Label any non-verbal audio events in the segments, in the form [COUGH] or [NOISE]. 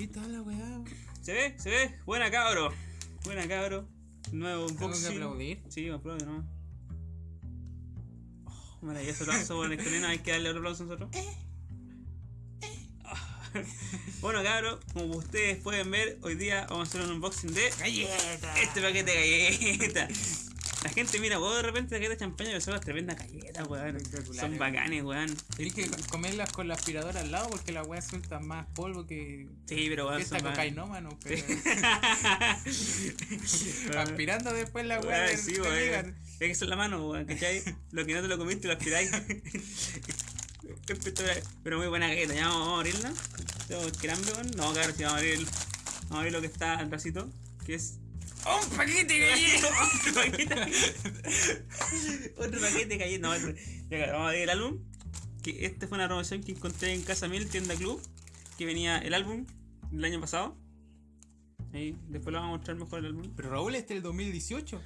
Ahí está la weá. ¿Se ve? ¿Se ve? Buena cabro. Buena cabro. Nuevo ¿Tengo que unboxing. aplaudir? Sí, aplaudir nomás. Oh, maravilloso aplauso, bueno, escalena, hay que darle otro aplauso a nosotros. Ah. [LAUGHS] Bueno, cabros, como ustedes pueden ver, hoy día vamos a hacer un unboxing de ¡Galleta! este paquete de galletas. La gente mira, weón, de repente galletas de champaña, pero son las tremendas galletas, weón. Son bacanes, weón. Tenés que comerlas con la aspiradora al lado porque la weá suelta más polvo que. Sí, pero weón, que esta son cocainómano, pero. [LAUGHS] Aspirando después la weá. Weón, sí, weón. Es que es la mano, weón, ¿cachai? Lo que no te lo comiste lo aspiráis. [LAUGHS] Pero muy buena galleta, ya vamos, a abrirla. Tengo hambre, weón. No, claro, sí, vamos a abrir, vamos a abrir lo que está atrásito, que es. ¡Un paquete de galletas! [LAUGHS] Otro paquete. Otro paquete de galletas. No, otro. Ya, claro, vamos a abrir el álbum. Que este fue una promoción que encontré en Casa Mil, tienda club. Que venía el álbum del año pasado. Ahí, después lo vamos a mostrar mejor el álbum. Pero Raúl, este es el 2018.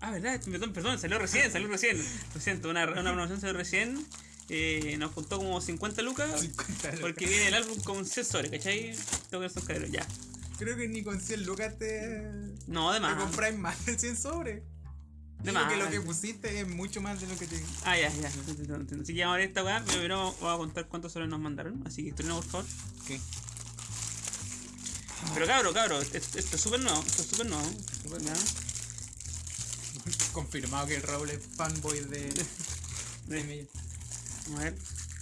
Ah, verdad, perdón, perdón, salió recién, salió recién. Lo siento, una, una promoción salió recién. Eh, nos costó como 50 lucas. 50 lucas. Porque viene el álbum con sensores, ¿cachai? Tengo que caderos, ya. Creo que ni con 100 lucas te. No, de Te más. compráis más de 100 sobres. De Digo más. que lo que pusiste es mucho más de lo que te. Ah, ya, ya. Así que vamos a ver esta weá. Primero vamos a contar cuántos sobres nos mandaron. Así que estrena, por favor. ¿Qué? Pero cabro, cabro, esto, esto es súper nuevo. Esto es súper nuevo. Ya. Confirmado que el Raúl es fanboy de. [LAUGHS] de a ver.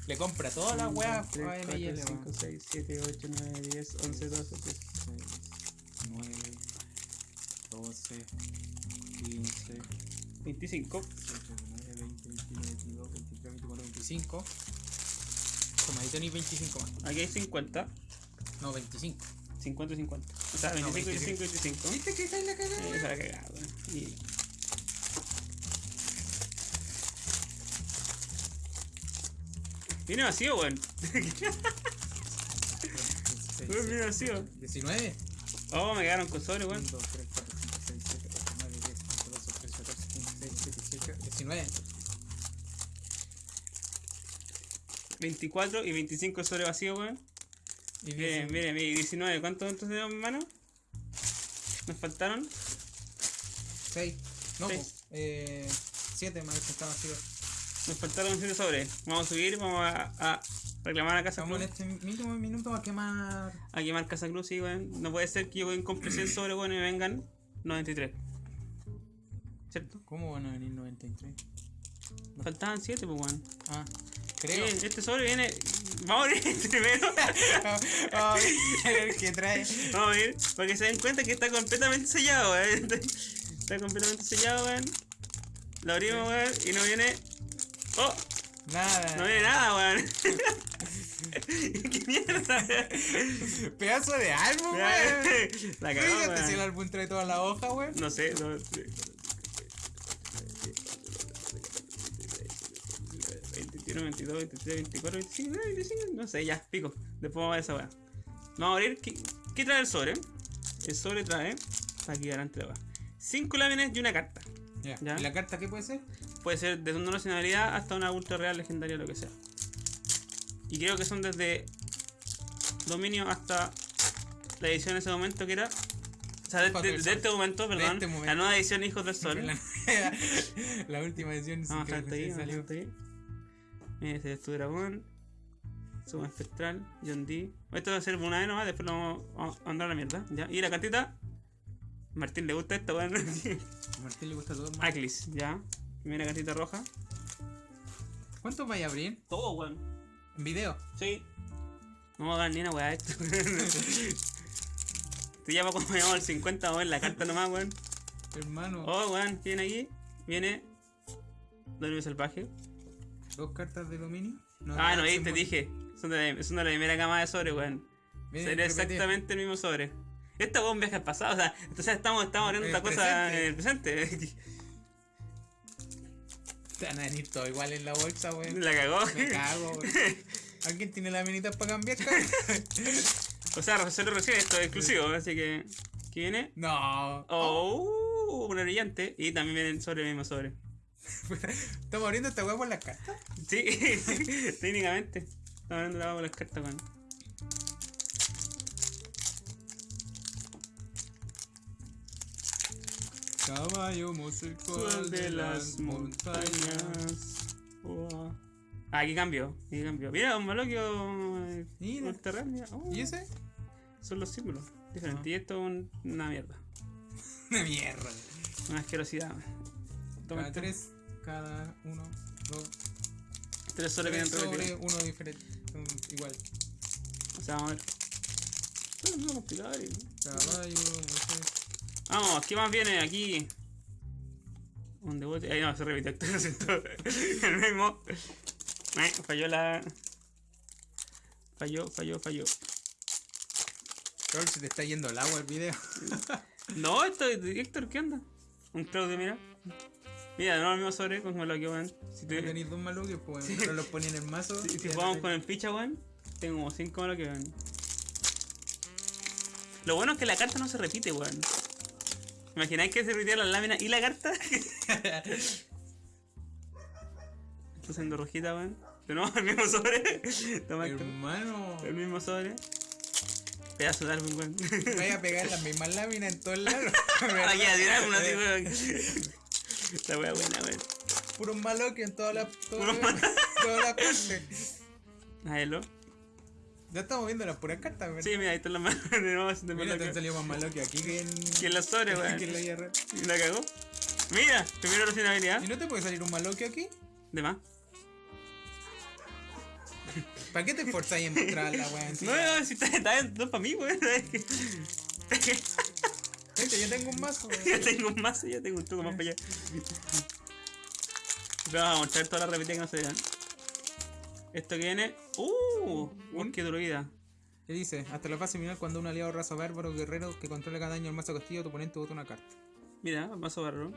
Le compra todas las weas 3, a 4, ML. 5, 6, 7, 8, 9, 10, 11, 12, 13. 9, 12, 15, 25. 18, 19, 20, 21, 22, 23, 24, 25. Toma, ahí tenéis 25 más. Aquí hay 50. No, 25. 50 y 50. O sea, No, 25, 25, 25. ¿Viste que está en la cagada? Esa la cagada. Y... Viene vacío, weón. Weón, viene vacío. 19. Oh, me quedaron con sobre, 1, weón. 2, 3, 4, 5, 6, 7, 8, 9, 10, 11, 12, 13, 14, 15, 16, 17, 19. 24 y 25 sobre vacío, weón. Y Miren, miren, miren, 19. ¿Cuántos entonces tenemos en mano? Nos faltaron 6. No, Seis. po, eh, 7 más que está vacío. Nos faltaron 7 sobres. Vamos a subir, vamos a, a reclamar a Casa Cruz. en este mínimo minuto a quemar. A quemar Casa Cruz, sí, weón. No puede ser que yo compre 100 sobres, weón, y me vengan 93. ¿Cierto? ¿Cómo van a venir 93? Nos faltaban 7, pues, weón. Ah, creo. Sí, este sobre viene. Vamos a abrir este primero. [LAUGHS] Ah, el que trae. Vamos a ver, para que se den cuenta que está completamente sellado, weón. [LAUGHS] Está completamente sellado, weón. Lo abrimos, weón, y no viene. ¡Oh! Nada. No viene nada, weón. [LAUGHS] ¡Qué mierda! Pedazo de álbum, weón. [LAUGHS] La cagó, Fíjate si el álbum trae toda la hoja, weón. No sé, no. 21, 22, 23, 24, 25, 25, no sé, ya, pico. Después vamos a ver esa weá. Vamos a abrir. ¿Qué, qué trae el sobre? El sobre trae. Aquí adelante la weá. 5 láminas y una carta. Ya. Ya. ¿Y la carta qué puede ser? Puede ser desde una nacionalidad hasta una ultra real legendaria, lo que sea. Y creo que son desde dominio hasta la edición en ese momento que era. O sea, de, este momento, perdón. este momento. La nueva edición Hijos del Sol. La, [LAUGHS] la última edición sí Vamos a ahí, salió. ahí. Ese es tu dragón. Suma espectral, John D. Esto va a ser una vez nomás, después lo vamos a mandar a la mierda. ¿ya? Y la cartita. Martín le gusta esta, weón. A [LAUGHS] Martín le gusta todo. man. Aclis, ya. Primera cartita roja. ¿Cuántos vais a abrir? Todo, weón. En video. Sí. No vamos a dar ni una weá esto. Te llama cuando llamamos al 50, vamos a ver la carta nomás, weón. Hermano. Oh, weón, ¿qué viene aquí? Viene. Dominio salvaje. Dos cartas de dominio. Ah, no, ahí te dije. Son de, son de la primera cama de sobre, weón. Sería exactamente el mismo sobre. Esta weón viaja al pasado, o sea, entonces estamos, estamos abriendo En otra el cosa en el presente. Te van a venir todo igual en la bolsa, weón. la cagó. Me cago, weón. [LAUGHS] ¿Alguien tiene las minitas para cambiar, cabrón? [LAUGHS] o sea, solo recibe esto es exclusivo, así que. ¿Qué viene? No. Oh, una brillante. Y también viene el sobre el mismo sobre. [LAUGHS] Estamos abriendo esta weá por las cartas. Sí, técnicamente. Estamos abriendo la por las cartas, weón. Caballo músico Sol de las montañas. Ah, aquí cambió, aquí cambió. Mira, un maloquio. eh, Mira. Oh, ¿Y ese? Son los símbolos diferentes. Ah. Y esto es un- una mierda. [LAUGHS] Una mierda. Una asquerosidad. Toma Cada tres, cada uno, dos, Tres soles tres vienen sobre uno diferente. Son igual. O sea, vamos a ver. Esto es muy complicado. Caballo, músico. Vamos, ¿qué más viene aquí? Un debut. Ahí no, se lo [LAUGHS] siento. El mismo. Eh, falló la. Falló, falló, falló. Carol, se te está yendo el agua el video. [LAUGHS] No, esto es Héctor, ¿qué onda? Un Claudio, mira. Mira, no el mismo sobre con lo que van. Si, te, Tenéis dos maluques, pues pero los ponía en el mazo. si, si jugamos con el ficha, weón, tengo como 5 malos que van. Lo bueno es que la carta no se repite, weón. ¿Imagináis que se repitiera la lámina y la carta? Estoy haciendo rojita, weón. Nuevo, el mismo sobre. Toma. Hermano, El mismo sobre. Pedazo de álbum, weón. voy a pegar las mismas láminas en todos lados. [LAUGHS] Aquí a tirar una así, weón. La wea buena, weón. Puros maluques en todas las todas todas las partes. Hágalo. Ya estamos viendo las puras cartas, ¿verdad? Sí, mira, ahí están las manos [LAUGHS] de nuevo haciendo Mira, te salido más aquí que en. Que en la sobre, [LAUGHS] weón. que en la. Y la cagó. Mira, primero la habilidad. ¿Y no te puede salir un maluque aquí? De más. ¿Para qué te esforzáis en mostrar la [LAUGHS] weá No, no, si está, está no es para mí, weón. Gente, yo tengo un mazo. ya tengo un mazo, ya tengo un truco más para allá. Pero vamos a mostrar todas las repetidas que no se vean. Esto que viene. ¡Uh! Un- ¡Qué druida! ¿Qué dice? Hasta la fase final, cuando un aliado raza bárbaro guerrero que controla cada daño al mazo castillo, tu oponente bota una carta. Mira, mazo barro.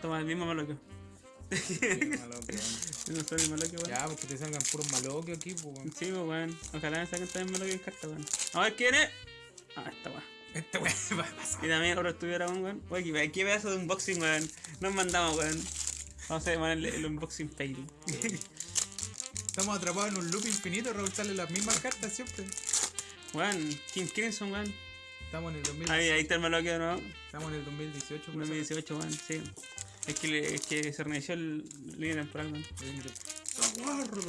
Toma el mismo maloquio. [LAUGHS] No soy maloquio, weón. ya, porque te salgan puros maloques aquí, pues. weón. Sí, pues, weón. Ojalá me saquen también maloquio en carta, weón. A ver, ¿quién es? Ah, esta weón. Este weón [LAUGHS] va a pasar. Y también otro estudio dragón, weón. Oye, qué, pedazo de unboxing, weón. Nos mandamos, weón. Vamos a llamar el, el unboxing fail. Estamos atrapados en un loop infinito, Raúl sale las mismas cartas siempre. weón, King Crimson, weón. Estamos en el 2000, Ahí, ahí está el maloquio de nuevo. estamos en el 2018. por eso. 2018, weón, sí. Es que, le- es que se reinició el línea temporal, weón. ¡Aguardo!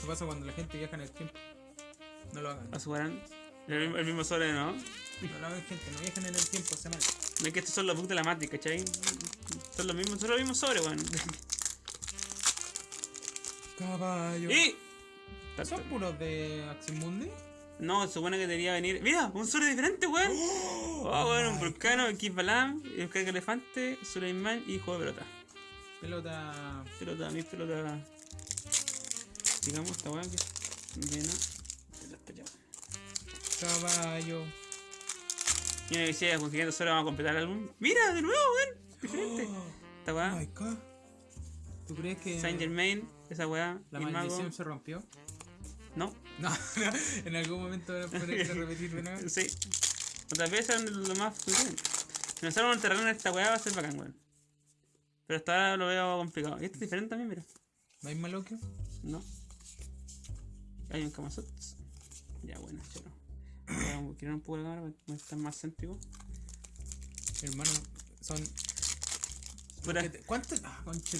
¿Qué pasa cuando la gente viaja en el tiempo? No lo hagan. A su weón. El, mismo- el mismo sobre, ¿no? No gente. No en el tiempo, se mal. No es que estos son los bugs de la Matrix, ¿cachai? Son los mismos, son los mismos sobre, weón. Caballo. y. ¿Son puros de Aximundi? No, se supone que debería venir. ¡Mira! ¡Un sobre diferente, weón! Oh, weón, un vulcano, X Balam, el carga elefante, Suleiman y juego de pelota. Pelota. Pelota, mi pelota. Digamos esta weá que llena. Caballo. Y me decía, consiguiendo solo vamos a completar el álbum. ¡Mira! ¡De nuevo, weón! Diferente. Esta Oh weá, my god. ¿Tú crees que Saint Germain, esa weá, la el mago. maldición se rompió? No, No, no, en algún momento van a poner que [LAUGHS] repetir de nuevo. sí. Otras veces eran lo más frecuente. Si nos un terreno en esta weá va a ser bacán, weón. Pero hasta ahora lo veo complicado. Y este es diferente también, mira. ¿No hay maloquio? No. Hay un Kamasot. Ya, bueno, chero. Voy a quitar un poco la cámara para estar más céntrico. Hermano, son. Pura- ¿Qué te- ¿Cuánto? Ah, conche.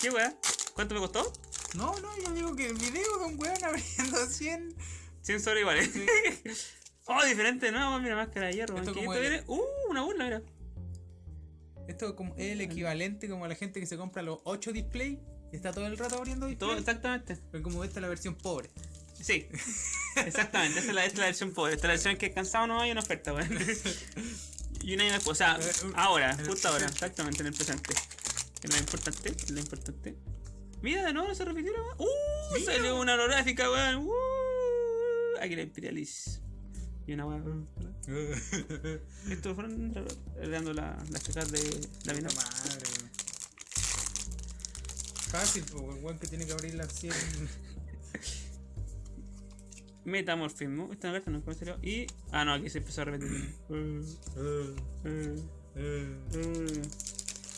¿Qué weá? ¿Cuánto me costó? No, no, yo digo que el video de un weón abriendo 100. 100 sobre iguales. oh, diferente, no, mira, máscara de hierro. Esto como viene. Uh, una burla, mira. Esto es como es el equivalente como a la gente que se compra los 8 display y está todo el rato abriendo display. Todo, exactamente. Pero como esta es la versión pobre. Sí, exactamente. Esta es la, esta es la versión pobre. Esta es la versión que cansado no hay una oferta, weón. y un año después, o sea, Eh, un- ahora, justo ahora, exactamente, en el presente. Es lo importante, es lo importante. Mira, de nuevo no se repitió la weón. Uh, Mira. salió una holográfica, weón. Uh, aquí la Imperialis. Y una weón. [LAUGHS] Esto fueron dando la, las cajas de la mina. Madre, weón. Fácil, weón que tiene que abrir las [LAUGHS] 100. Metamorfismo. Esta carta no ¿cómo salió? Y. Ah, no, aquí se empezó a repetir.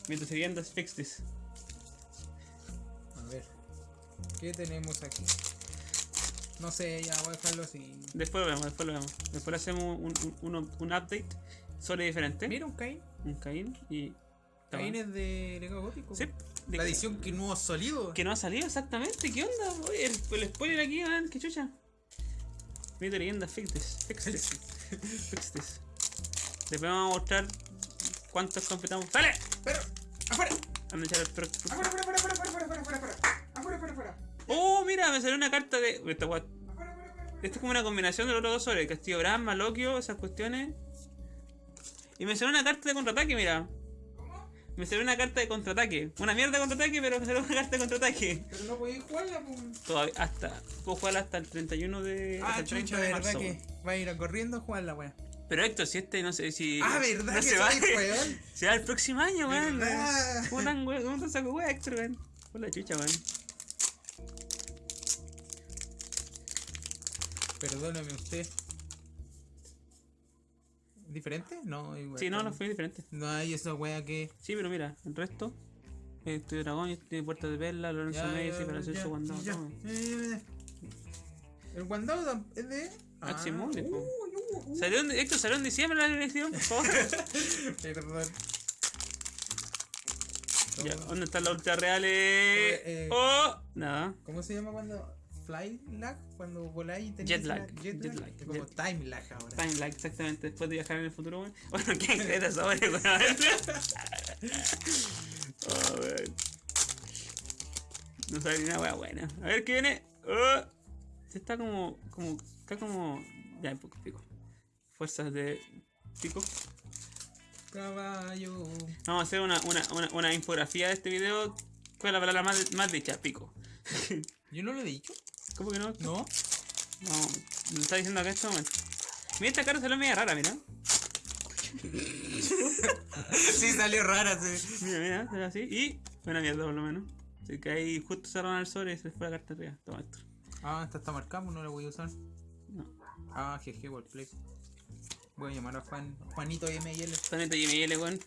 Mientras se viendo, fix this. A ver. ¿Qué tenemos aquí? No sé, ya voy a dejarlo así. Después lo vemos, después lo vemos. Después le hacemos un, un, un, un update sobre diferente. Mira un Cain. Un Cain y. Cain es de Legado Gótico. Sí. de La edición que no ha salido. Que no ha salido exactamente, ¿qué onda? Oye, el, el spoiler aquí, man, qué chucha. Mito leyenda, fix this, fix this, [LAUGHS] fix this. Después vamos a mostrar cuántos completamos. ¡Sale! Pero, afuera. Vamos a echar el pro- Afuera, afuera, afuera, afuera, afuera, afuera, afuera, afuera. Afuera. ¡Oh, mira! Me salió una carta de. Esta gua- Afuera, afuera, afuera. Esto es como una combinación de los otros dos sobre el Castillo Brahma, Loquio, esas cuestiones. Y me salió una carta de contraataque, mira. Me salió una carta de contraataque. Una mierda de contraataque, pero me salió una carta de contraataque. Pero no podéis jugarla, pues. Todavía, hasta. Puedo jugarla hasta el 31 de. hasta Ah, el 30 chucha, de verdad marzo. que va a ir a corriendo a jugar la wea. Pero Héctor, si este no sé si. Ah, verdad no que se va. weón. [LAUGHS] Se va el próximo año, weón. Verdad. ¿Cómo tan weón? ¿Cómo tan saco weón, Héctor, weón? Por la chucha, weón. Perdóname usted. ¿Diferente? No, igual. Sí, no, no fue diferente. No hay esa wea que. Sí, pero mira, el resto. Este dragón, este tiene puertas de perla, Lorenzo Messi para hacer su guandado. El guandado es de. Axie Ah, uy, uy. Salió en, Héctor, salió en diciembre la elección, por favor. [LAUGHS] Perdón. ya, ¿Cómo- ¿dónde están las ultras reales? eh. ¡Oh! Nada. ¿Cómo se llama cuando. Fly lag? Cuando voláis y tenéis Jet lag, la- Jet, jet lag. lag, Es como jet- time lag ahora. Time lag, exactamente, después de viajar en el futuro, weón. [LAUGHS] Bueno, ¿qué crees sobre, weón? Oh, weón. No sale ni una wea buena. A ver qué viene. Oh. Se está como. como. Está como. Ya, un poco pico. Fuerzas de. Pico. Caballo. Vamos a hacer una, una, una, una infografía de este video. ¿Cuál es la palabra más, más dicha? Pico. [LAUGHS] Yo no lo he dicho. ¿Cómo que no? No. No, me está diciendo acá en este momento. Mira, esta cara salió media rara, mira. sí, salió rara. Sí. Mira, mira, salió así. Y buena mierda, por lo menos. Así que ahí justo cerraron el sobre y se fue la carta arriba. Toma esto. Ah, esta está marcada, pues no la voy a usar. No. Ah, GG Wordplay. Voy a llamar a Juan, Juanito ML. Planeta GML, weón.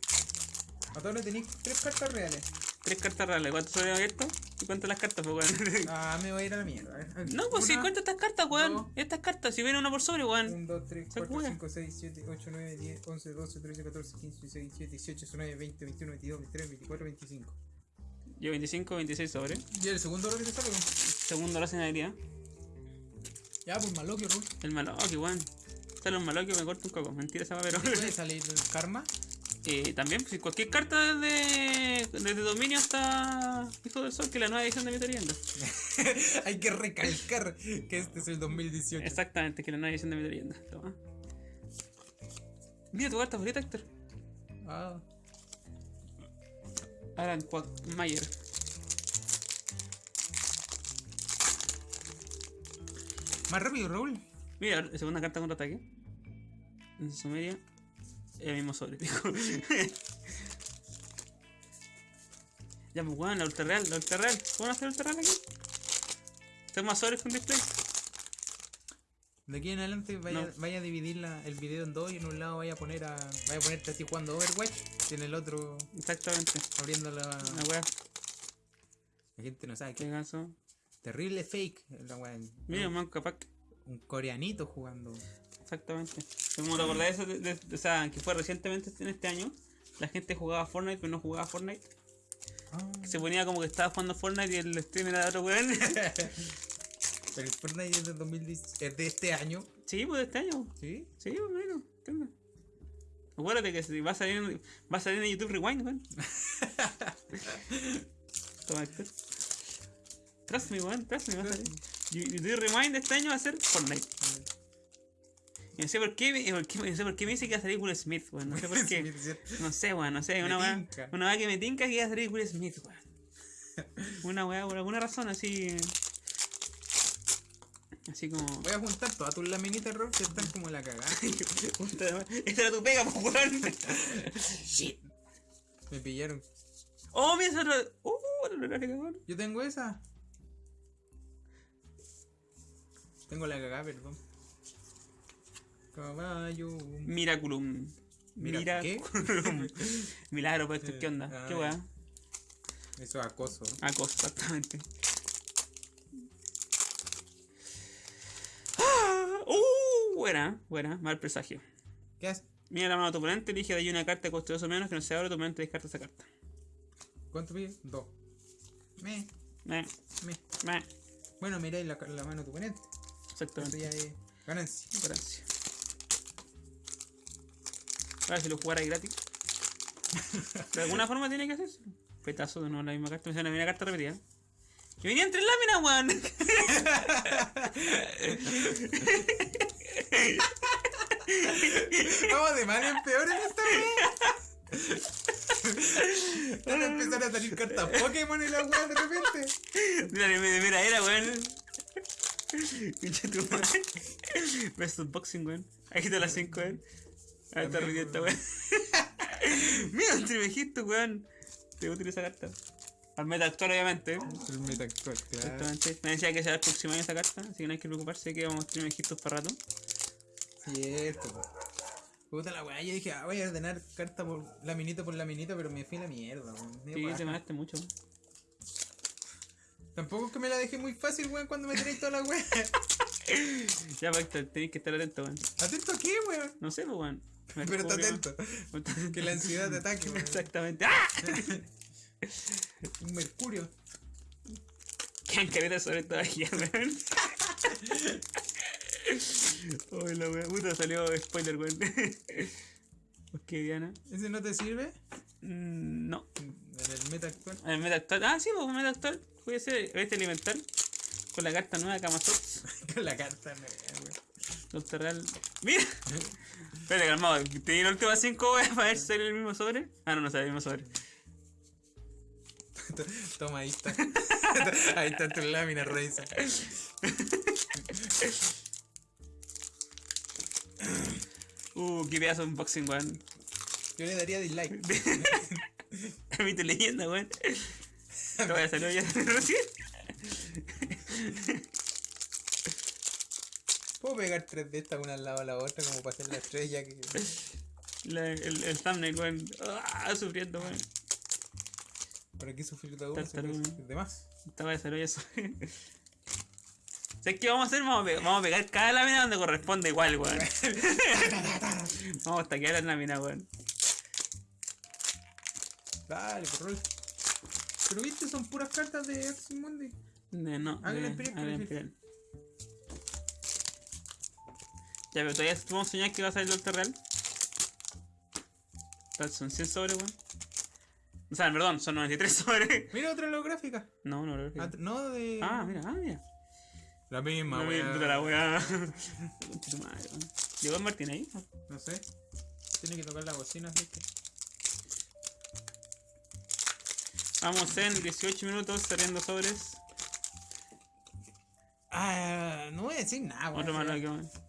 A todos le tenéis tres cartas reales. Tres cartas reales. ¿Cuántos sobre abiertos? ¿Y cuántas las cartas, pues, weón? [LAUGHS] Ah, me voy a ir a la mierda. A ver, no, pues sí, una, cuenta estas cartas, weón. dos. Estas cartas, si viene una por sobre, weón. 1, 2, 3, Se 4, cura. 5, 6, 7, 8, 9, 10, 11, 12, 13, 14, 15, 16, 17, 18, 19, 20, 21, 22, 23, 24, 25. Yo 25, 26 sobre. ¿Y el segundo lo que te sale? weón? Segundo la señalidad. Ya, pues maloquio, Rul. El maloque, weón. Sale un maloque me corta un coco. Mentira esa va, pero. Puede [LAUGHS] salir el karma. Eh, también, pues, cualquier carta desde, desde dominio hasta Hijo del Sol, que es la nueva edición de Mito Leyenda. Hay que recalcar que este es el 2018. Exactamente, que es la nueva edición de Mito Leyenda. Toma. Mira tu carta favorita, Héctor. Ah, Alan Quagmire. más rápido, Raúl. Mira, segunda carta contra ataque. En Sumeria. El mismo sobre, [LAUGHS] ya, pues, weón, la ultra real, la ultra real. ¿Cómo hacer ultra real aquí? Tengo más sobres con display. De aquí en adelante vaya, No. vaya a dividir la- el video en dos y en un lado vaya a poner a. Vaya a ponerte así jugando Overwatch y en el otro Exactamente. abriendo la. La. La gente no sabe Qué que gaso. terrible fake. La wea, Mira, man, capaz. que- un coreanito jugando. Exactamente. Como te acordás de eso, de, de- o sea, que fue recientemente en este año, la gente jugaba Fortnite pero no jugaba Fortnite. Ah. Se ponía como que estaba jugando Fortnite y el stream era de otro weón. [LAUGHS] Pero el Fortnite es de, 2010 es de este año. sí, pues de este año. ¿Sí? Sí, pues bueno, entiendo. Acuérdate que si va a salir en, va a salir en YouTube Rewind, weón. [LAUGHS] Toma esto. Trust me, weón, trust me, va a salir. YouTube Rewind este año va a ser Fortnite. No sé por qué, me- por qué- no sé por qué me dice que va a salir Will Smith, weón. No sé por qué. No sé, weón, no sé. Una weá, una weá que me tinca que iba a salir Will Smith, weón. [LAUGHS] Una weá por alguna razón así. Así como. Voy a juntar todas tus laminitas, Rob, que están como la cagada. [LAUGHS] Esta era tu pega, pues, weón. [LAUGHS] Shit. Me pillaron. Oh, mira esa otra. Uh, la cabrón. Yo tengo esa. Tengo la cagada, perdón. Caballo. Miraculum. Mira, Miraculum. [LAUGHS] Milagro, pues, ¿qué onda? ¿Qué weá? Eso es acoso. Acoso, exactamente. ¡Ah! ¡Uh! Buena, buena, mal presagio. ¿Qué haces? Mira la mano de tu oponente, elige de ahí una carta de coste 2 o menos que no se abre, tu oponente descarta esa carta. ¿Cuánto pide? Dos. Me. Me. Me. Me. Bueno, miráis la, la mano de tu oponente. Exactamente. Ganancia. Ganancia. Si lo jugara gratis. [LAUGHS] De alguna forma tiene que hacerse. Petazo de nuevo la misma carta. Me sale una carta repetida. Que venían tres láminas, weón. Vamos de mal en peor en esta wea. Van a empezar a salir cartas Pokémon en la wea de repente. Mira, de de mera era, weón. Pinche tu madre. Best unboxing, weón. Aquí está las 5, weón. Ahí está También, esta, weón. [LAUGHS] Mira, un trivejito, weón. Te voy a utilizar esa carta. Al meta actual, obviamente. El meta actual, claro. Exactamente. Me decía que será el próximo año esa carta, así que no hay que preocuparse que vamos a tener mejitos para rato. Cierto. Puta la weá, yo dije, ah, voy a ordenar carta por laminita por laminita, pero me fui a la mierda, weón. Sí, te ganaste mucho. Tampoco es que me la dejé muy fácil, weón, cuando me tenéis toda la weá. [LAUGHS] Ya, Pacta, tenéis que estar atento, weón. ¿Atento a qué, weón? No sé, weón. [LAUGHS] Pero está atento. Que la ansiedad te ataque. [LAUGHS] Exactamente. ¡Ah! [LAUGHS] Un mercurio. Quedan caretas sobre todavía, weón. Uy, la weón. Puta, salió spoiler, weón. Ok, Diana. ¿Ese no te sirve? Mm, no. En el meta actual. El meta actual. Ah, sí, pues meta actual. Puede ser este elemental. Con la carta nueva Kamazots. Con la carta negra, weón. Doctor Real. ¡Mira! Espérate, calmado. Te di la última 5 weas para ver si sale el mismo sobre. Ah, no, no sale el mismo sobre. [LAUGHS] Toma, ahí está. [LAUGHS] ahí está tu lámina, Reisa. Uh, qué pedazo de unboxing, weón. Yo le daría dislike. [LAUGHS] Mi tu leyenda, weón. Lo voy a salir ya recién. Puedo pegar tres de estas una al lado de la otra como para hacer la estrella que. La- el, el thumbnail, weón. Ah, sufriendo, weón. ¿Para qué sufrir de uno? De más. Estaba de desarrollo eso. [LAUGHS] ¿Sabes qué vamos a hacer? Vamos a, pe- vamos a pegar cada lámina donde corresponde igual, weón. [LAUGHS] vamos a taquear las láminas, weón. Dale, por rol. Pero viste, son puras cartas de Axie Mundi. De, no, de- Imperial, Ya, pero todavía a soñar que va a salir Ultra Real. Son 100 sobres, weón. O sea, perdón, son 93 [LAUGHS] sobres. Mira otra holográfica. No, no, no. Ah, no, de. Ah, mira, ah, mira. La misma, No, weá. puta la weá. [LAUGHS] Weón. ¿Llegó el Martín ahí? No sé. Tiene que tocar la bocina, así que. Vamos en 18 minutos saliendo sobres. Ah, no voy a decir nada, weón. Otro más que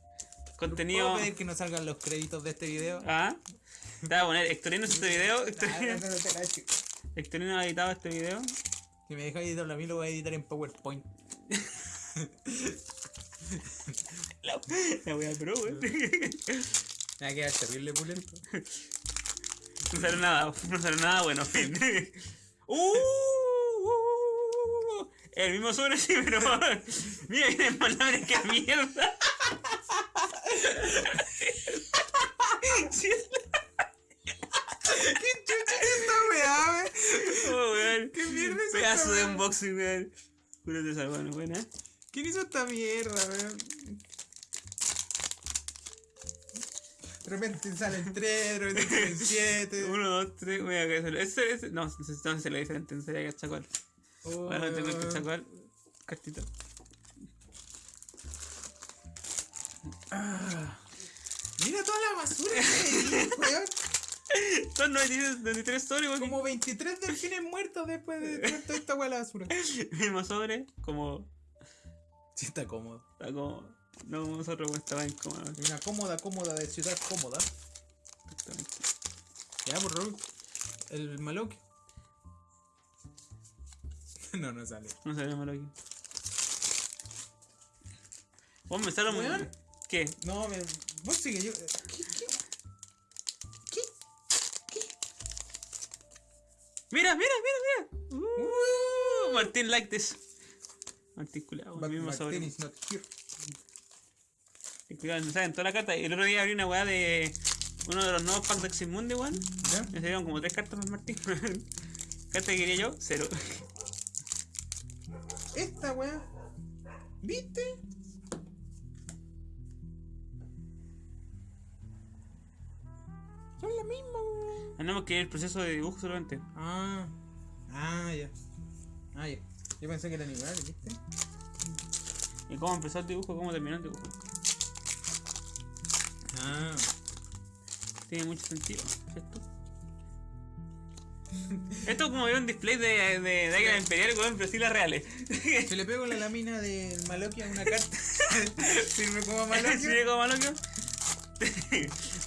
weón. ¿Puedo Contenido. pedir que no salgan los créditos de este video? Ah. Te voy a poner Hectorino este video. Ah, Hectorino, ha editado este video. Si me dejas editarlo a mí, lo voy a editar en PowerPoint. La, la wea pro, weón. Me va a quedar terrible pulento. No sale nada, no sale nada bueno, fin. ¡Uh! uh, El mismo sobre sí, pero. Mira, viene más láminas que mierda. Sí, es ¿Qué chucha es esta weá, weón? la- oh, weón. ¿Qué mierda es Unboxing, weón. Juro de esa buena. ¿Quién hizo esta mierda, weón? De repente salen 3, de repente salen 7. Uno, dos, tres, voy a que ese, ese, no, no sé lo diferente, no sería cachacual. Bueno, tengo el cachacual. Cartita. Mira toda la basura que hay weón. [LAUGHS] Son 93, 93 sobres, weón. Como 23 delfines muertos después de toda esta weá la basura. [LAUGHS] Mismo sobre, como. Sí, está cómodo. Está como. No nosotros, weón, estaba incómodo. Una cómoda, cómoda de ciudad cómoda. Exactamente. Ya, por Raúl. El Maloque. [LAUGHS] No, no sale. No sabía malo aquí. Vos me sale Weón. ¿Qué? No, me... vos sigue yo. ¿Qué? ¿Qué? Mira, mira, mira, mira. Uh, Martín like this. Martín But el mismo sobre. Martin is not here. Cuidado, me salen toda la carta. El otro día abrí una weá de uno de los nuevos packs de Eximundi, weón. ¿Ya? Me salieron como tres cartas más Martín. [LAUGHS] Carta que quería yo, cero. Esta weá. ¿Viste? Son la misma, weón. Tenemos que ir el proceso de dibujo solamente. Ah. Ah, ya. Ah, ya. Yo pensé que eran iguales, ¿viste? Y cómo empezó el dibujo, cómo terminó el dibujo. Ah. Tiene mucho sentido, ¿cierto? [LAUGHS] Esto es como ver un display de, de, de Águila Imperial, weón, pero sí las reales. [LAUGHS] Si le pego la lámina del Maloquia a una carta, [LAUGHS] sirve como ¿Sí Maloquia. como Malokio?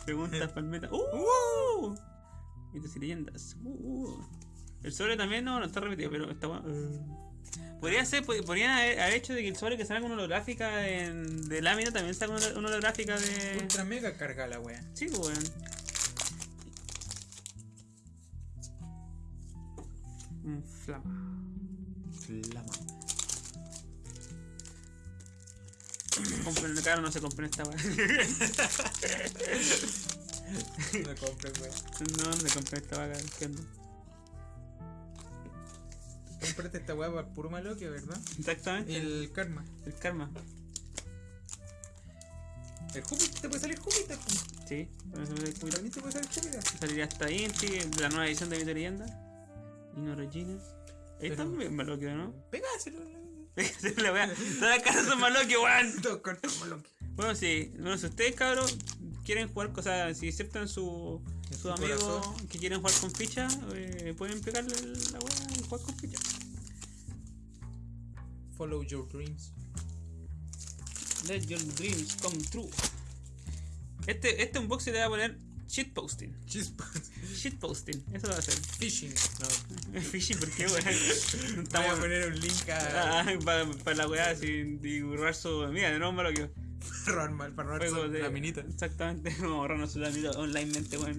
Preguntas palmeta. ¡Uh! Mitos y leyendas. ¡Uh! uh. El sobre también no, no está repetido, pero está bueno. Podría ser, pod- podrían haber, haber hecho de que el sobre que salga con holográfica en, de lámina también salga una, una holográfica de. Ultra mega carga la wea. Sí, pues, weón. Un flama. Flama. Compren, claro, no se compren esta weá. [LAUGHS] [LAUGHS] No compres, wea. no, no se compren esta weá, ¿qué onda? Cómprate esta wea para puro Maloquia, ¿verdad? Exactamente. El, El karma. karma. El Júpiter, te puede salir Júpiter. Sí, me doy cuenta. También te puede salir Júpiter. Saliría hasta Inti, de la nueva edición de Mito y. Dino Regina. Ahí está Pero- bien Malokio, ¿no? Pegáselo. la wea. Todas las caras son Malokio, weón. Dos cartas Maloquia. Bueno, sí. Bueno, si ustedes, cabros, quieren jugar cosas, si aceptan su, su su amigo corazón. que quieren jugar con ficha, eh, pueden pegarle la wea y jugar con ficha. Follow your dreams. Let your dreams come true. Este, este unboxing le voy a poner shitposting. Shitposting, eso lo va a hacer. Fishing. No. [LAUGHS] Fishy, ¿por qué, weón? No [LAUGHS] Voy a estamos- poner un link a. Ah, para, para la weá sin divulgar su. Mira, de nuevo malo que. Para robar, para robar su de. laminita. Exactamente, [LAUGHS] vamos a ahorrarnos su laminita onlinemente, weón.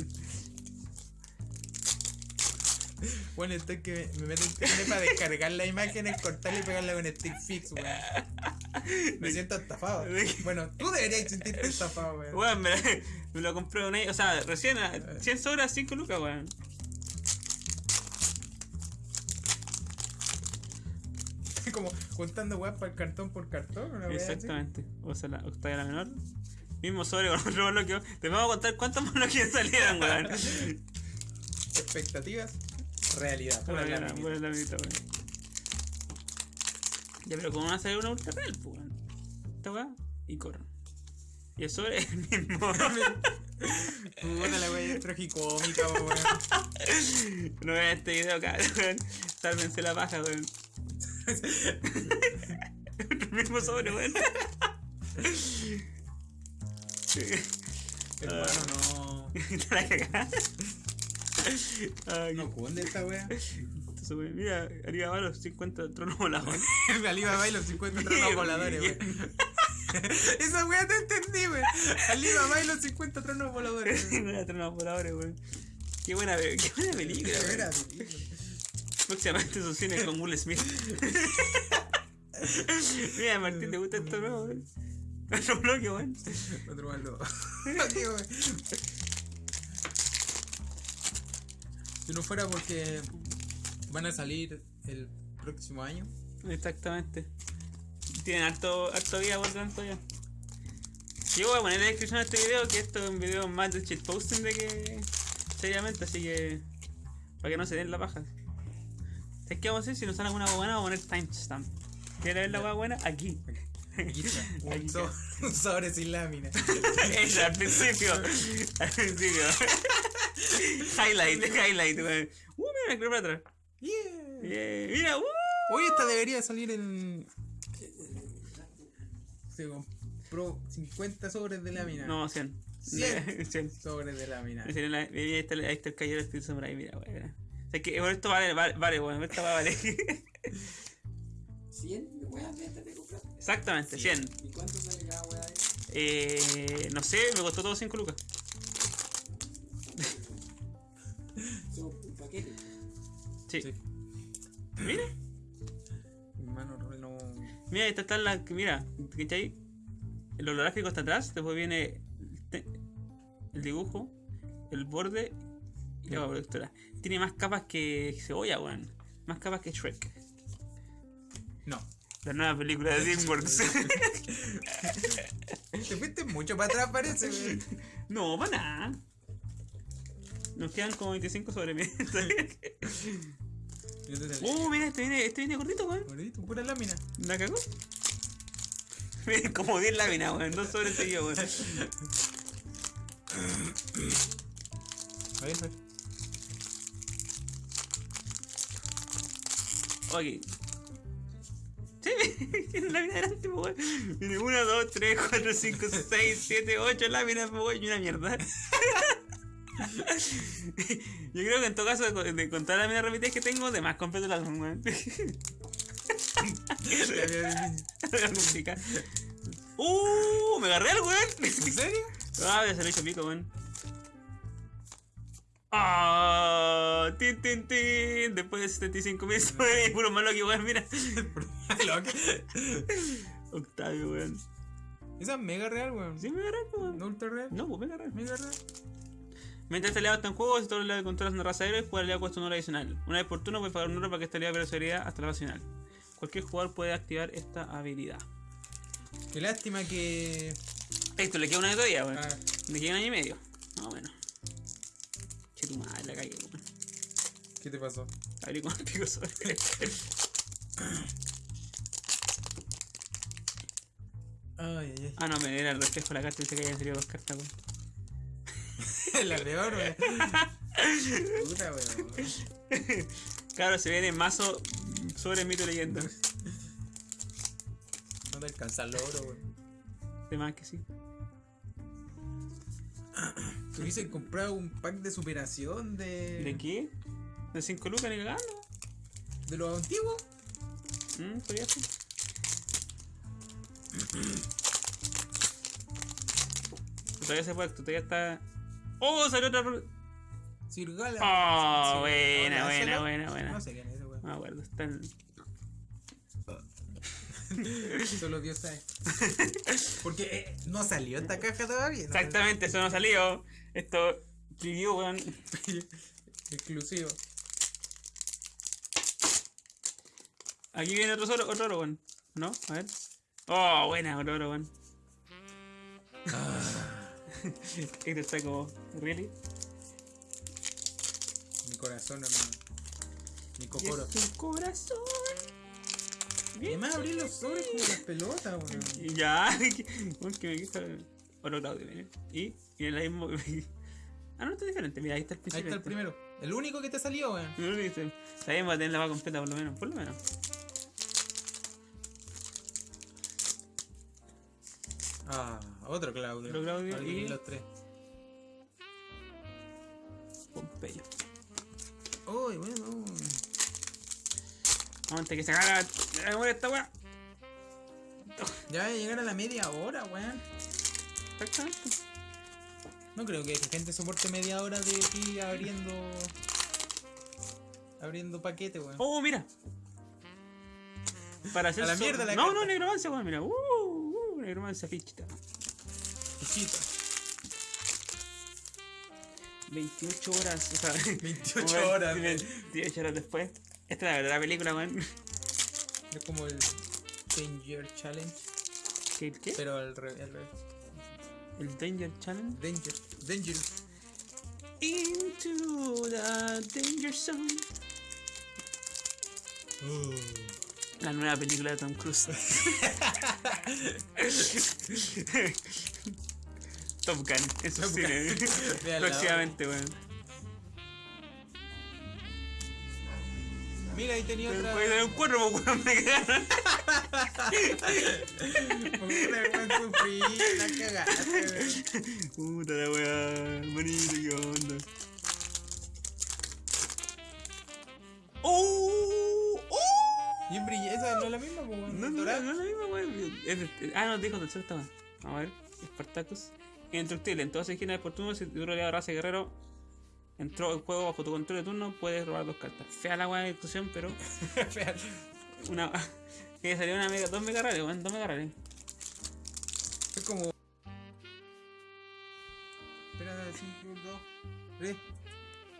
Bueno, esto es que me meto internet para descargar las imágenes, cortarla y pegarla con stick fix, weón. Me siento estafado. Bueno, tú deberías sentirte estafado, weón. Weón, me, me lo compré una. O sea, recién a 100 sobras, 5 lucas, weón. Como juntando weón para el cartón por cartón, una. Exactamente. O sea, la octava la menor. Mismo sobre con otro bloqueo. Te vamos a contar cuántos [LAUGHS] bloqueos salieron, weón. Expectativas, realidad. Pura la laminita, weón. Ya, pero ¿cómo va a salir una ultra real, pues, weón? Esta weá y corre. Y el sobre es el mismo. [LAUGHS] Puta la weá es tragicómica, weón. No vean este video weón. Sálvense la paja, weón. El mismo sobre, weón. Hermano, no. Te la cagá. Ay, No cunde esta sobre- Mira, arriba va los 50 tronos voladores. [LAUGHS] Alibaba y los 50 [LAUGHS] tronos voladores, weón. Esa weá te entendí, weón. Alibaba y los 50 tronos voladores. tronos voladores, weón. Qué buena, qué buena película, Qué buena película. Próximamente sus cines con Will Smith. [LAUGHS] Mira, Martín, ¿te gusta esto nuevo? Otro bloque, weón. Otro malo. [LAUGHS] Si no fuera porque van a salir el próximo año. Exactamente. Tienen harto, harto vida por tanto ya. Yo voy a poner en la descripción de este video que esto es un video más de shitposting de que seriamente, así que para que no se den la paja. ¿Sabes qué vamos a hacer? Si nos sale alguna buena, vamos a poner timestamp. ¿Quieres ver la hueá buena? Aquí. Aquí Un, [LAUGHS] so- un sobre sin lámina. Eso, al principio. Al principio. [LAUGHS] highlight, highlight. Uh, mira, creo para atrás. Yeah. Yeah, mira, uh. Hoy esta debería salir en. Se compró 50 sobres de lámina. No, 100. Cien. 100. [LAUGHS] Sobres de lámina. Ahí está, ahí está el- caballero Espíritu Samurai, mira, weón. O sea que bueno, esto vale, vale, vale, weón. Esta va a valer. 100 weas de de comprar. Exactamente, 100. ¿Y cuánto sale cada wea de Eh, no sé, me costó todo 5 lucas. Son un paquete. Sí. Sí. Mira, Hermano, no. mira, esta está la. Mira, ¿cachai? el holográfico está atrás, después viene el, te- el dibujo, el borde y la protectora. Tiene más capas que cebolla, weón. Más capas que Shrek. No. La nueva película de DreamWorks. [LAUGHS] Te fuiste mucho para atrás, parece, [LAUGHS] no, para nada. Nos quedan como 25 sobre mí. [LAUGHS] Uh, mira, este viene, este viene gordito, weón. Gordito, pura lámina. ¿La cagó? Miren, como 10 láminas, weón. Dos sobre seguido, weón. A ver, a ver. Ok. Lámina delante, po, weón. Tiene 1, 2, 3, 4, 5, 6, 7, 8 láminas, po, weón, y una mierda. [LAUGHS] Yo creo que en todo caso, de, de contar las láminas repetidas que tengo, de más completo el álbum, weón. La música. ¡Uh! ¡Me agarré al weón! ¿En serio? Ah, se lo he hecho pico, weón. ¡Ah! ¡Tin, tin, tin! Después de 75 mil soles puro malo que weón, mira. [LAUGHS] Octavio, weón. Esa es mega real, weón. ¿Sí me agarré, weón? ¿No ultra real? No, pues me agarré. Mega real. Mientras este aliado está en juego, si todo el controlas una raza de héroes, jugar aliado cuesta un oro adicional. Una vez por turno puedes pagar un oro para que este aliado pierda habilidad hasta la fase final. Cualquier jugador puede activar esta habilidad. Qué lástima que. Esto le queda una de todavía, weón. Ah, Le queda un año y medio. No, bueno. Tu madre, la cagué, weón. ¿Qué te pasó? Abrí con [LAUGHS] el pico sobre. Ay, ay, ah, no, me era el reflejo la carta y dice que habían salido dos cartas, weón. ay. [LAUGHS] La peor, weón. Puta, weón. Claro, se viene mazo sobre mito y leyenda. No te alcanza el oro, weón. De más que sí. Tú hubiese comprado un pack de superación de. ¿De qué? ¿De 5 lucas ni cagando? de los antiguos. Mm, podría ser. [COUGHS] todavía se puede, todavía está. ¡Oh! Salió otra. Sirgala. Oh, Sí. buena, buena, buena, buena. No sé quién es ese, weón. No acuerdo, está en. [LAUGHS] Solo Dios sabe. Porque eh, no salió esta caja todavía. ¿no? Exactamente, eso no salió. Esto. Preview, weón. [LAUGHS] Exclusivo. Aquí viene otro oro, otro oro, weón. ¿No? A ver. Oh, buena, otro oro, weón. [LAUGHS] Este está como. ¿Really? Mi corazón, hermano. Mi cocoro. Tu corazón. Y más abrir los sobres como las pelotas, weón. Ya, [LAUGHS] que me quita otro Claudio, viene. Y viene la misma. [LAUGHS] ah, no, está diferente. Mira, ahí está el Ahí principio. está el primero. El único que te salió, weón. Viste. Está bien, va a tener la va completa por lo menos. Por lo menos. Ah, otro Claudio. Otro Claudio y- los tres. Pompeyo. Uy, bueno. Vamos antes que se haga la memoria esta weá. Ya llegar a la media hora, weón. Exactamente. No creo que la gente soporte media hora de ti abriendo. Abriendo paquete, weón. Oh, mira. Para hacer A la mierda la No, carta. no, negromancia, weón, mira. Uh, uh, negromancia fichita. Pichito. 28 horas, o sea, [LAUGHS] 28 como horas, 28 horas después. Esta es la verdadera película, weón. Es como el Danger Challenge. ¿Qué? ¿Qué? Pero al revés. El Danger Challenge. Danger. Danger. Into the Danger Zone. La nueva película de Tom Cruise. [LAUGHS] Top Gun, eso Top sí. Gun. [LAUGHS] Véanla, Próximamente, weón. Mira, ahí tenía otra. Puede tener un cuerno, weón, me cagaron. Puta, weón, sufrí, la cagaste, weón. Puta la weá, bonito, qué onda. ¡Oh! ¡Oh! Y en brilla, esa no es la misma, weón. No, no, no, es la misma, weón. Ah, no, dijo tercero estaba. Vamos a ver. Spartacus. Indestructible. En todas las esquinas de por turno, si tu aliado raza guerrero entró el juego bajo tu control de turno, puedes robar dos cartas. Fea la weá de discusión, pero Fea. [LAUGHS] una. Que salió una mega, dos mega weón, dos mega. Es como. Espera, 5, 2, 3,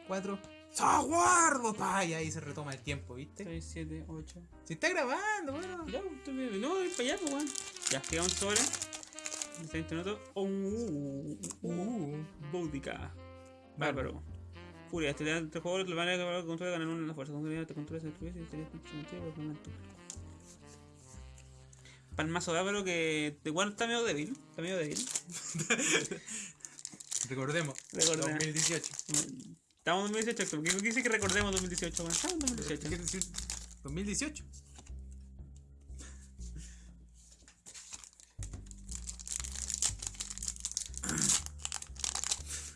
4. ¡Saguardo! Pa! Y ahí se retoma el tiempo, ¿viste? 6, 7, 8. Se está grabando, weón. Ya, no, voy para allá, weón. Ya, queda un minutos. Oh, uh, uh, uh. Bárbaro. Furia, este jugador le van a de ganar una en la fuerza. Te controlas. Palmazo bárbaro que igual está medio débil. Está medio débil. [LAUGHS] Recordemos. Recordemos. 2018. Estamos en 2018. ¿Qué dice que recordemos 2018? Bueno, estamos en 2018. ¿Qué decir? 2018.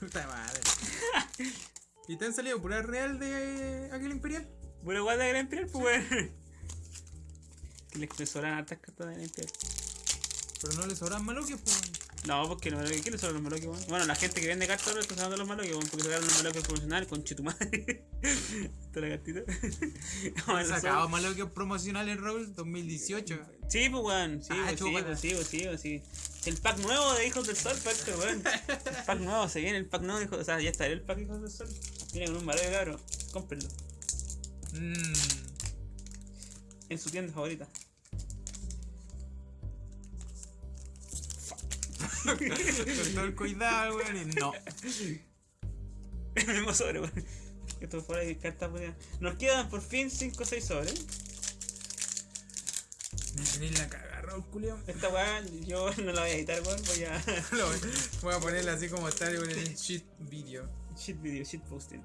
Puta madre. [LAUGHS] ¿Y te han salido pura real de aquel imperial? Bueno, igual de Gran Imperial, pues, Que le expresoran hartas cartas de Imperial. Pero no le sobran maloquios, pues. No, porque no, ¿qué le sobran los maloques, weón? Bueno, la gente que vende cartas ahora está usando los maloques, weón, porque sacaron los maloques promocionales con chetumadre. [LAUGHS] Toda la cartita. Sacaba maloquios promocionales Roll 2018. Sí, pues, weón. Sí, Ah, pues, sí, pues, sí, pues, sí, pues, sí. El pack nuevo de Hijos del Sol, pack, weón. El pack nuevo, se viene el pack nuevo de Hijos O sea, ya está el pack Hijos del Sol. Viene con un maloque, cabrón. Cómprenlo. Mmm. En su tienda favorita. Con todo el cuidado, weón. Y no. El mismo sobre, weón. Esto fuera de cartas, weón. Nos quedan por fin 5 o 6 sobres. Me tenéis la cagada, Raúl Culeón. Esta weá yo no la voy a editar, weón. Voy a. [LAUGHS] Voy- a ponerla así como está en el shit video. shit video, shit posting.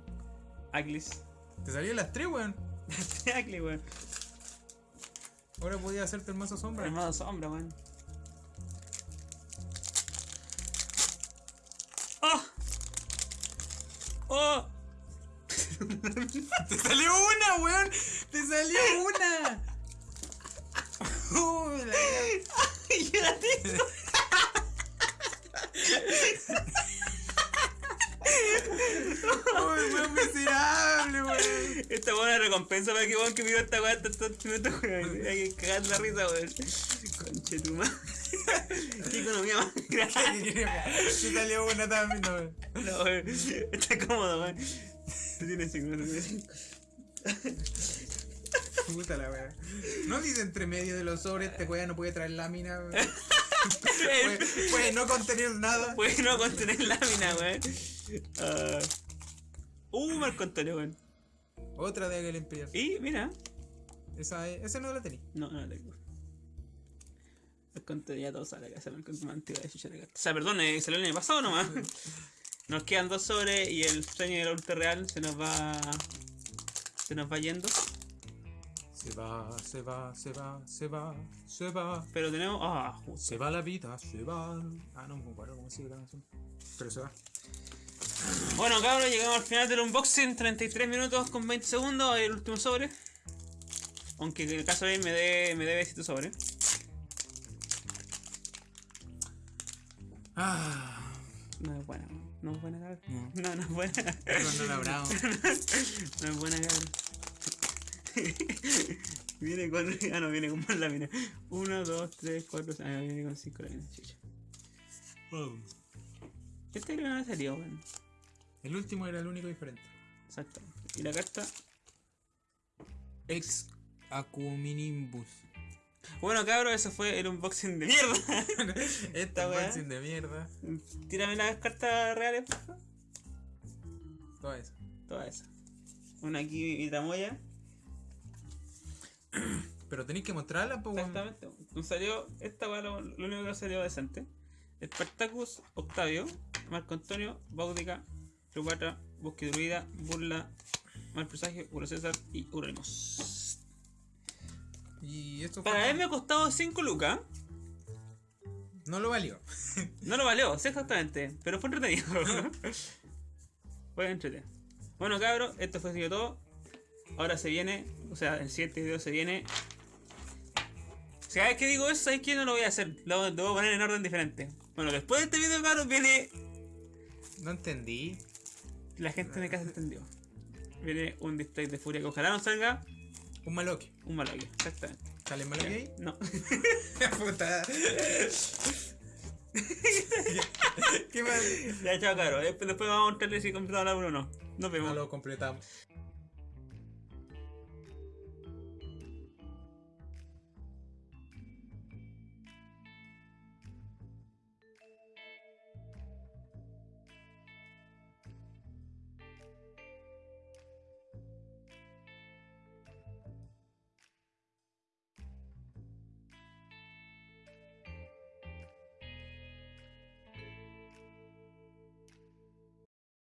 Aglis. Te salió las tres, weón. [LAUGHS] Aglis, weón. Ahora podía hacerte el mazo sombra. Hermano sombra, weón. ¡Oh! ¡Oh! [LAUGHS] ¡Te salió una, weón! ¡Te salió una! [LAUGHS] Uy, la-. [LAUGHS] Uy, weón miserable, weón. Esta buena recompensa para que weón que pidió esta weá tantos minutos, weón. Hay que cagar la risa, weón. Conche tu madre. [LAUGHS] Qué economía más [LAUGHS] grande. Salió una también, no. No, weón. Está cómodo, weón. Tiene. Puta la weón. No dice entre medio de los sobres, este weón no puede traer lámina, weón. [LAUGHS] Puede, puede no contener nada. Puede no contener lámina, weón. Ah. Uh, Marco Antonio, weón. Otra de aquel imperial. Y mira. Esa, es- esa no la tenía. No, no la tengo. Antonio ya todo sale acá, sale Marco Antonio antigua de chucha de carta. O sea, perdón, eh, salió el año pasado nomás. [LAUGHS] Nos quedan dos sobres y el sueño del ultra real se nos va. Se nos va yendo. Se va, se va, se va, se va, se va. Pero tenemos. Ah, justo. Se va la vida, se va. Ah, no me acuerdo cómo sigue la canción. Pero se va. Bueno, cabros, llegamos al final del unboxing. 33 minutos con 20 segundos. El último sobre. Aunque en el caso de él me dé me debe 7 sobre. Ah, No es buena, ¿no? No es buena, cabrón. No. No, no es buena. cuando la bravo. [LAUGHS] No es buena, cabrón. [LAUGHS] viene con. Ah, no, viene con más láminas. 1, 2, 3, 4, Ah, no, viene con 5 láminas, chucha. Este creo que no salió, weón. El último era el único diferente. Exactamente. Y la carta. Ex Acuminimbus. Bueno, cabros, eso fue el unboxing de mierda. [LAUGHS] Esta unboxing de mierda. Tírame las cartas reales, por favor. Todo eso. Todas esas. Una aquí, tramoya. [COUGHS] Pero tenéis que mostrarla, pues. Exactamente. Nos salió, esta va lo, lo único que salió decente. Spartacus, Octavio, Marco Antonio, Baudica, Cleopatra, Bosque Druida, Burla, Mal Presagio, Uro César y Uremos. Y esto fue. Para él me ha costado 5 lucas. No lo valió. No lo valió, sí, exactamente. Pero fue entretenido. [LAUGHS] fue entretenido. Bueno, cabros, esto fue todo. Ahora se viene, o sea, el siguiente video se viene. Si cada vez que digo eso, ¿sabes qué? No lo voy a hacer. Lo, lo voy a poner en orden diferente. Bueno, después de este video, cabros, viene. No entendí. La gente en mi casa entendió. Viene un display de furia que ojalá no salga Un maloque. un maloque. Exactamente. ¿Sale maloque ahí? No. [LAUGHS] Puta. [LAUGHS] ¿Qué más? Ya, chao, caro. Después, después vamos a mostrarles si completamos la 1 o no. Nos No vemos. lo completamos.